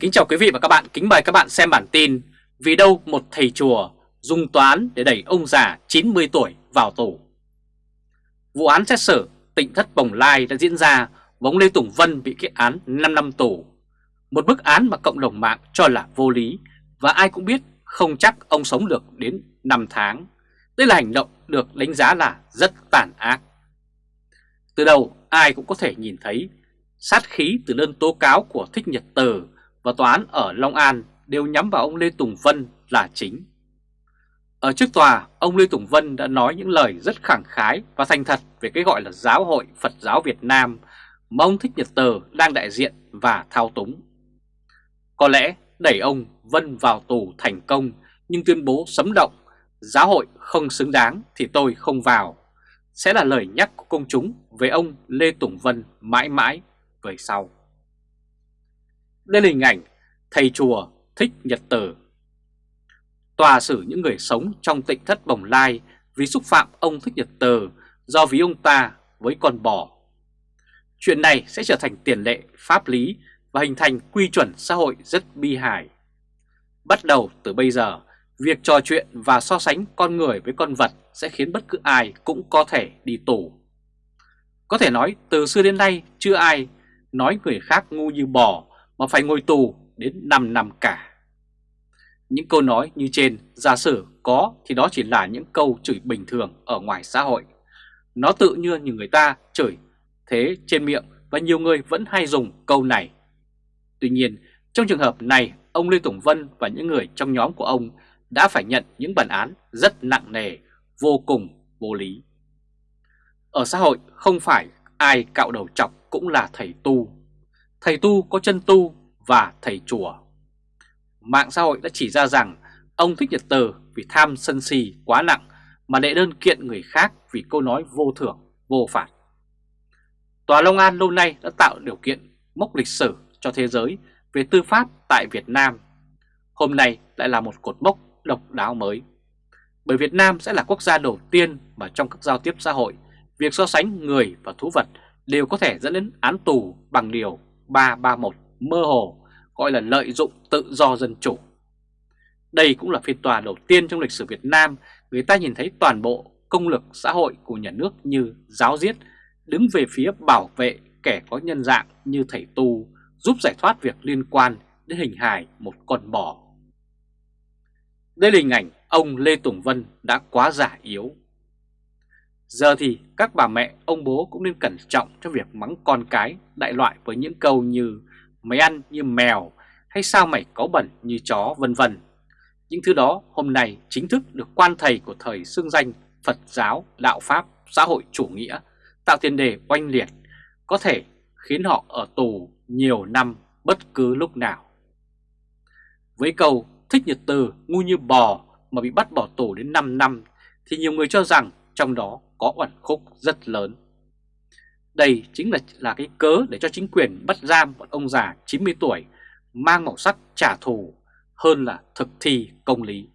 Kính chào quý vị và các bạn, kính mời các bạn xem bản tin Vì đâu một thầy chùa dùng toán để đẩy ông già 90 tuổi vào tù? Vụ án xét xử tỉnh thất Bồng Lai đã diễn ra và ông Lê Tùng Vân bị kết án 5 năm tù. Một bức án mà cộng đồng mạng cho là vô lý và ai cũng biết không chắc ông sống được đến 5 tháng. Đây là hành động được đánh giá là rất tàn ác. Từ đầu ai cũng có thể nhìn thấy sát khí từ đơn tố cáo của Thích Nhật Từ và tòa án ở Long An đều nhắm vào ông Lê Tùng Vân là chính. Ở trước tòa, ông Lê Tùng Vân đã nói những lời rất khẳng khái và thành thật về cái gọi là Giáo hội Phật giáo Việt Nam mà ông Thích Nhật tờ đang đại diện và thao túng. Có lẽ đẩy ông Vân vào tù thành công nhưng tuyên bố sấm động, giáo hội không xứng đáng thì tôi không vào, sẽ là lời nhắc của công chúng về ông Lê Tùng Vân mãi mãi về sau. Đây là hình ảnh thầy chùa thích nhật tử. Tòa xử những người sống trong tịnh thất bồng lai vì xúc phạm ông thích nhật tử do ví ông ta với con bò. Chuyện này sẽ trở thành tiền lệ pháp lý và hình thành quy chuẩn xã hội rất bi hài. Bắt đầu từ bây giờ, việc trò chuyện và so sánh con người với con vật sẽ khiến bất cứ ai cũng có thể đi tù. Có thể nói từ xưa đến nay chưa ai nói người khác ngu như bò mà phải ngồi tù đến 5 năm cả. Những câu nói như trên giả sử có thì đó chỉ là những câu chửi bình thường ở ngoài xã hội. Nó tự như như người ta chửi thế trên miệng và nhiều người vẫn hay dùng câu này. Tuy nhiên, trong trường hợp này, ông Lê Tùng Vân và những người trong nhóm của ông đã phải nhận những bản án rất nặng nề, vô cùng vô lý. Ở xã hội không phải ai cạo đầu chọc cũng là thầy tu thầy tu có chân tu và thầy chùa. Mạng xã hội đã chỉ ra rằng ông Thích Nhật Từ vì tham sân si quá nặng mà đệ đơn kiện người khác vì câu nói vô thưởng, vô phạt. Tòa Long An lâu nay đã tạo điều kiện mốc lịch sử cho thế giới về tư pháp tại Việt Nam. Hôm nay lại là một cột mốc độc đáo mới. Bởi Việt Nam sẽ là quốc gia đầu tiên mà trong các giao tiếp xã hội, việc so sánh người và thú vật đều có thể dẫn đến án tù bằng điều 331 mơ hồ, gọi là lợi dụng tự do dân chủ. Đây cũng là phiên tòa đầu tiên trong lịch sử Việt Nam, người ta nhìn thấy toàn bộ công lực xã hội của nhà nước như giáo giết đứng về phía bảo vệ kẻ có nhân dạng như thầy tu, giúp giải thoát việc liên quan đến hình hài một con bò. Đây là hình ảnh ông Lê Tùng Vân đã quá giả yếu. Giờ thì các bà mẹ, ông bố cũng nên cẩn trọng trong việc mắng con cái đại loại với những câu như mày ăn như mèo hay sao mày có bẩn như chó vân vân. Những thứ đó hôm nay chính thức được quan thầy của thời xương danh Phật giáo, đạo Pháp, xã hội chủ nghĩa tạo tiền đề oanh liệt có thể khiến họ ở tù nhiều năm bất cứ lúc nào. Với câu thích nhật từ ngu như bò mà bị bắt bỏ tù đến 5 năm thì nhiều người cho rằng trong đó có uẩn khúc rất lớn. Đây chính là là cái cớ để cho chính quyền bắt giam một ông già 90 tuổi mang màu sắc trả thù hơn là thực thi công lý.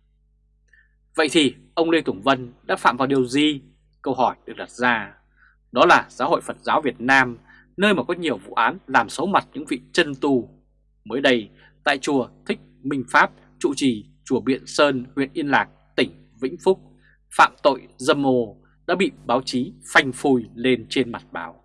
Vậy thì ông Lê Tùng Vân đã phạm vào điều gì? Câu hỏi được đặt ra. Đó là Giáo hội Phật giáo Việt Nam, nơi mà có nhiều vụ án làm xấu mặt những vị chân tu. Mới đây, tại chùa Thích Minh Pháp, trụ trì chùa Biện Sơn, huyện Yên Lạc, tỉnh Vĩnh Phúc, phạm tội dâm ô đã bị báo chí phanh phui lên trên mặt báo.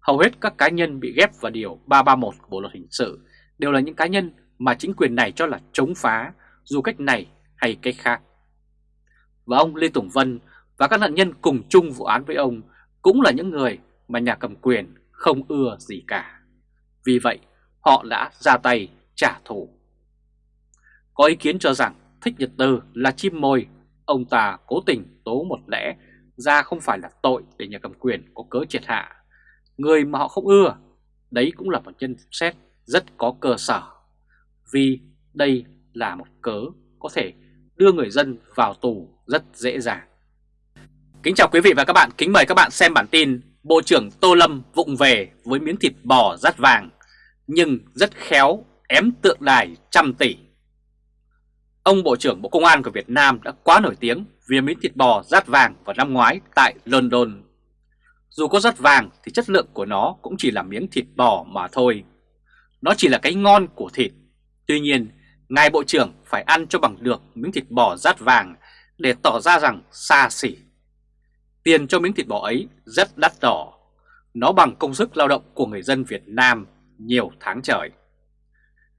Hầu hết các cá nhân bị ghép vào điều 331 của Bộ Luật Hình sự đều là những cá nhân mà chính quyền này cho là chống phá dù cách này hay cách khác. Và ông Lê Tùng Vân và các nạn nhân cùng chung vụ án với ông cũng là những người mà nhà cầm quyền không ưa gì cả. Vì vậy, họ đã ra tay trả thù. Có ý kiến cho rằng Thích Nhật Từ là chim mồi ông ta cố tình tố một lẽ ra không phải là tội để nhà cầm quyền có cớ triệt hạ. Người mà họ không ưa, đấy cũng là một nhân xét rất có cơ sở. Vì đây là một cớ có thể đưa người dân vào tù rất dễ dàng. Kính chào quý vị và các bạn, kính mời các bạn xem bản tin Bộ trưởng Tô Lâm vụng về với miếng thịt bò rát vàng, nhưng rất khéo ém tượng đài trăm tỷ. Ông Bộ trưởng Bộ Công an của Việt Nam đã quá nổi tiếng vì miếng thịt bò rát vàng vào năm ngoái tại London. Dù có rát vàng thì chất lượng của nó cũng chỉ là miếng thịt bò mà thôi. nó chỉ là cái ngon của thịt. Tuy nhiên, Ngài Bộ trưởng phải ăn cho bằng được miếng thịt bò rát vàng để tỏ ra rằng xa xỉ. Tiền cho miếng thịt bò ấy rất đắt đỏ. Nó bằng công sức lao động của người dân Việt Nam nhiều tháng trời.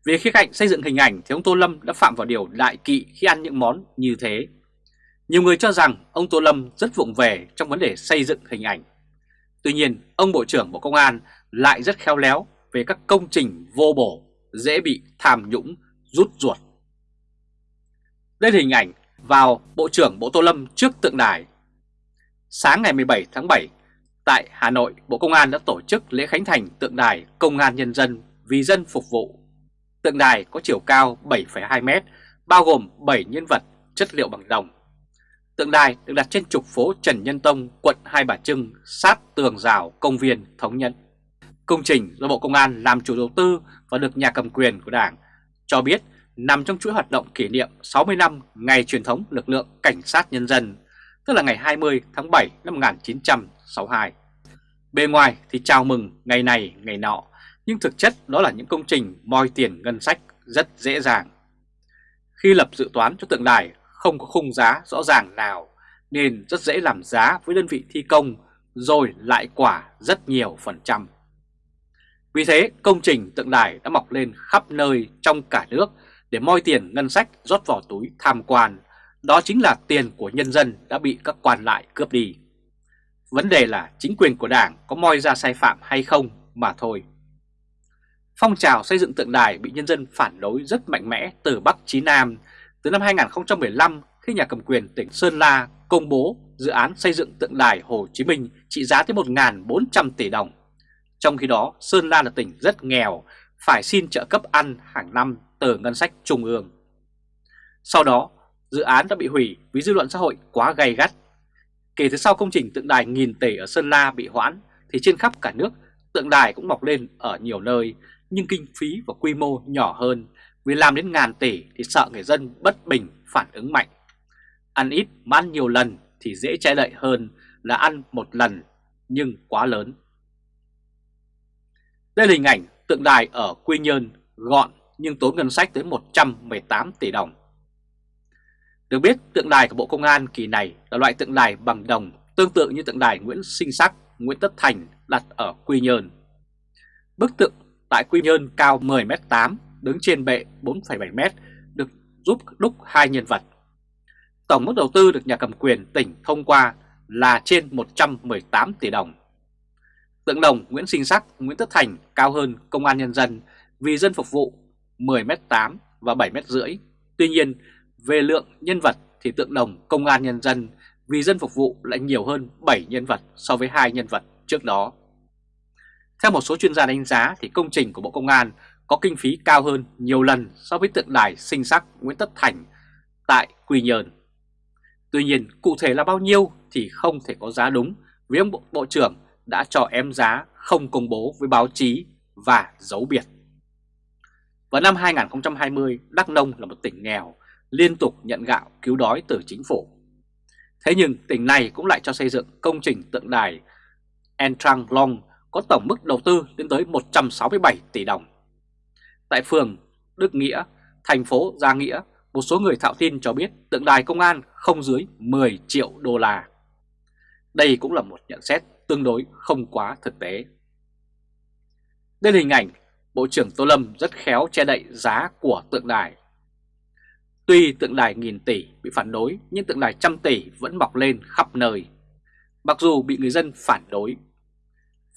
Về khía cạnh xây dựng hình ảnh thì ông Tô Lâm đã phạm vào điều đại kỵ khi ăn những món như thế. Nhiều người cho rằng ông Tô Lâm rất vụng về trong vấn đề xây dựng hình ảnh. Tuy nhiên, ông Bộ trưởng Bộ Công an lại rất khéo léo về các công trình vô bổ, dễ bị tham nhũng, rút ruột. Đây là hình ảnh vào Bộ trưởng Bộ Tô Lâm trước tượng đài. Sáng ngày 17 tháng 7, tại Hà Nội, Bộ Công an đã tổ chức lễ khánh thành tượng đài Công an Nhân dân vì dân phục vụ. Tượng đài có chiều cao 7,2 m, bao gồm 7 nhân vật chất liệu bằng đồng. Tượng đài được đặt trên trục phố Trần Nhân Tông, quận Hai Bà Trưng, sát tường rào công viên Thống Nhất. Công trình do Bộ Công an làm chủ đầu tư và được nhà cầm quyền của Đảng cho biết nằm trong chuỗi hoạt động kỷ niệm 60 năm ngày truyền thống lực lượng Cảnh sát Nhân dân, tức là ngày 20 tháng 7 năm 1962. Bề ngoài thì chào mừng ngày này ngày nọ, nhưng thực chất đó là những công trình moi tiền ngân sách rất dễ dàng. Khi lập dự toán cho tượng đài, không có khung giá rõ ràng nào, nên rất dễ làm giá với đơn vị thi công, rồi lại quả rất nhiều phần trăm. Vì thế, công trình tượng đài đã mọc lên khắp nơi trong cả nước để moi tiền ngân sách rót vào túi tham quan. Đó chính là tiền của nhân dân đã bị các quan lại cướp đi. Vấn đề là chính quyền của đảng có moi ra sai phạm hay không mà thôi. Phong trào xây dựng tượng đài bị nhân dân phản đối rất mạnh mẽ từ Bắc chí Nam từ năm 2015 khi nhà cầm quyền tỉnh Sơn La công bố dự án xây dựng tượng đài Hồ Chí Minh trị giá tới 1.400 tỷ đồng. Trong khi đó, Sơn La là tỉnh rất nghèo, phải xin trợ cấp ăn hàng năm từ ngân sách trung ương. Sau đó, dự án đã bị hủy vì dư luận xã hội quá gay gắt. Kể từ sau công trình tượng đài nghìn tỷ ở Sơn La bị hoãn, thì trên khắp cả nước tượng đài cũng mọc lên ở nhiều nơi, nhưng kinh phí và quy mô nhỏ hơn vì làm đến ngàn tỷ thì sợ người dân bất bình phản ứng mạnh. Ăn ít mà ăn nhiều lần thì dễ trái lợi hơn là ăn một lần nhưng quá lớn. Đây là hình ảnh tượng đài ở Quy Nhơn gọn nhưng tốn ngân sách tới 118 tỷ đồng. Được biết tượng đài của Bộ Công an kỳ này là loại tượng đài bằng đồng tương tự như tượng đài Nguyễn Sinh Sắc, Nguyễn Tất Thành đặt ở Quy Nhơn. Bức tượng tại Quy Nhơn cao 10m8 đứng trên bệ 4,7m được giúp đúc hai nhân vật. Tổng mức đầu tư được nhà cầm quyền tỉnh thông qua là trên 118 tỷ đồng. Tượng đồng Nguyễn Sinh Sắc, Nguyễn Tất Thành cao hơn Công an Nhân dân vì dân phục vụ 10m8 và 7m rưỡi. Tuy nhiên, về lượng nhân vật thì tượng đồng Công an Nhân dân vì dân phục vụ lại nhiều hơn 7 nhân vật so với hai nhân vật trước đó. Theo một số chuyên gia đánh giá thì công trình của Bộ Công an có kinh phí cao hơn nhiều lần so với tượng đài sinh sắc Nguyễn Tất Thành tại Quy Nhơn. Tuy nhiên cụ thể là bao nhiêu thì không thể có giá đúng vì ông Bộ, Bộ trưởng đã cho em giá không công bố với báo chí và giấu biệt. Vào năm 2020, Đắk Nông là một tỉnh nghèo, liên tục nhận gạo cứu đói từ chính phủ. Thế nhưng tỉnh này cũng lại cho xây dựng công trình tượng đài Entrang Long có tổng mức đầu tư lên tới 167 tỷ đồng. Tại phường Đức Nghĩa, thành phố Gia Nghĩa, một số người thạo tin cho biết tượng đài công an không dưới 10 triệu đô la. Đây cũng là một nhận xét tương đối không quá thực tế. Đây là hình ảnh Bộ trưởng Tô Lâm rất khéo che đậy giá của tượng đài. Tuy tượng đài nghìn tỷ bị phản đối nhưng tượng đài trăm tỷ vẫn mọc lên khắp nơi. Mặc dù bị người dân phản đối.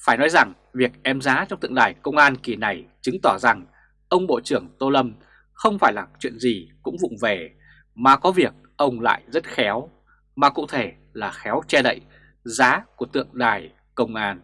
Phải nói rằng, việc em giá trong tượng đài công an kỳ này chứng tỏ rằng ông Bộ trưởng Tô Lâm không phải là chuyện gì cũng vụng về, mà có việc ông lại rất khéo, mà cụ thể là khéo che đậy giá của tượng đài công an.